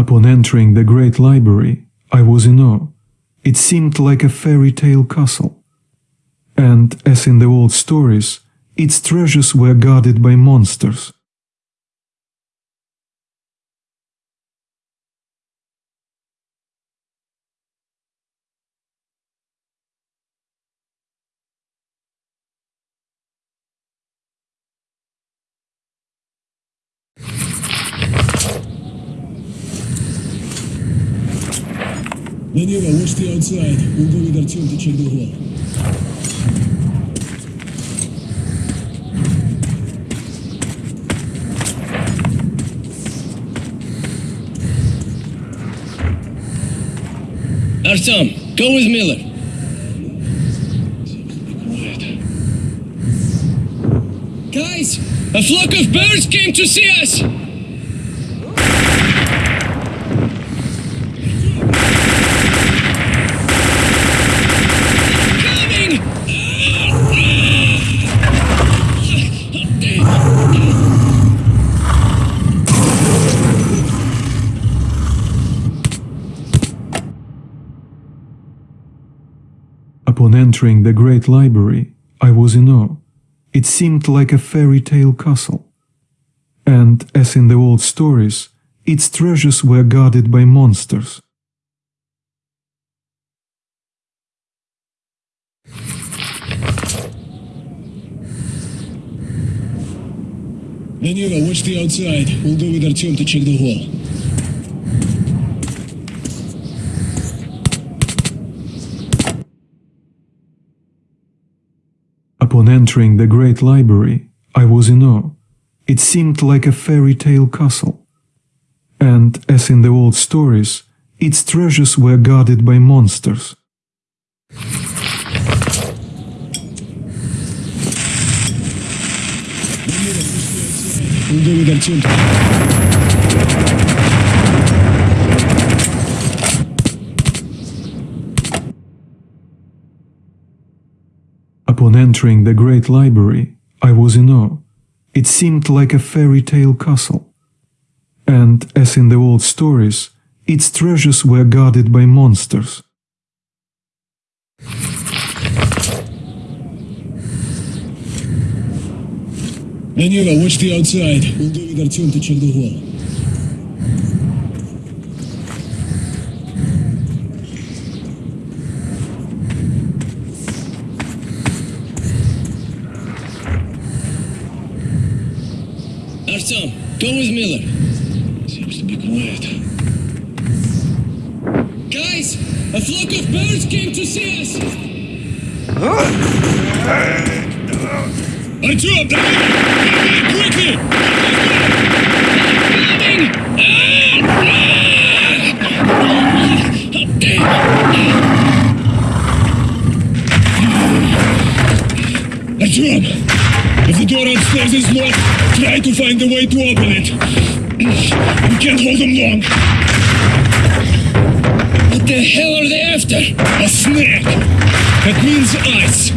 Upon entering the great library, I was in awe. It seemed like a fairy tale castle. And, as in the old stories, its treasures were guarded by monsters. Maneuver, watch the outside. We'll go with Artyom to check the hall. Artyom, go with Miller. Guys, a flock of birds came to see us. Coming! Upon entering the great library, I was in awe. It seemed like a fairy tale castle. And, as in the old stories, its treasures were guarded by monsters. Maneuver, watch the outside. We'll go with Artyom to check the hall. Upon entering the great library, I was in awe. It seemed like a fairy tale castle. And, as in the old stories, its treasures were guarded by monsters. We'll go with Artyom to... Upon entering the great library, I was in awe. It seemed like a fairy tale castle. And, as in the old stories, its treasures were guarded by monsters. Maneuver, watch the outside. We'll go with Artyom to check the hall. Artyom, go with Miller. Seems to be quiet. Guys, a flock of birds came to see us. Artyom, quickly! Coming! Artyom! If the door upstairs is locked, try to find a way to open it. We can't hold them long. What the hell are they after? A snack! That means ice!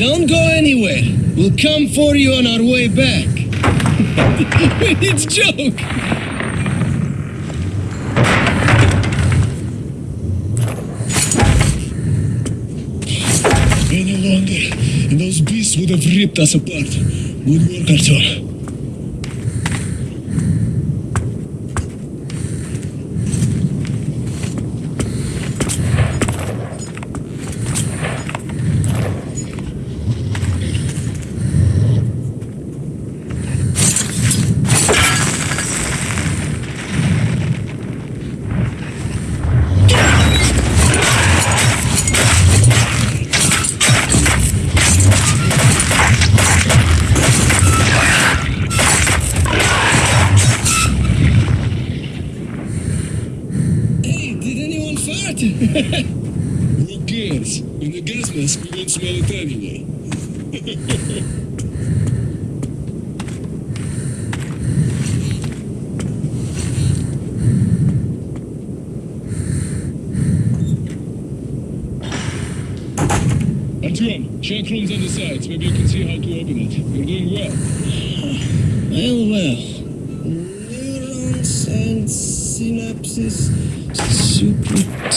Don't go anywhere. We'll come for you on our way back. it's joke. Any longer, and those beasts would have ripped us apart. Good work, Arthur. Mask, we won't smell it check rooms on the sides. Maybe you can see how to open it. You're doing well. well, well. Neurons and synapses. Supraspinal.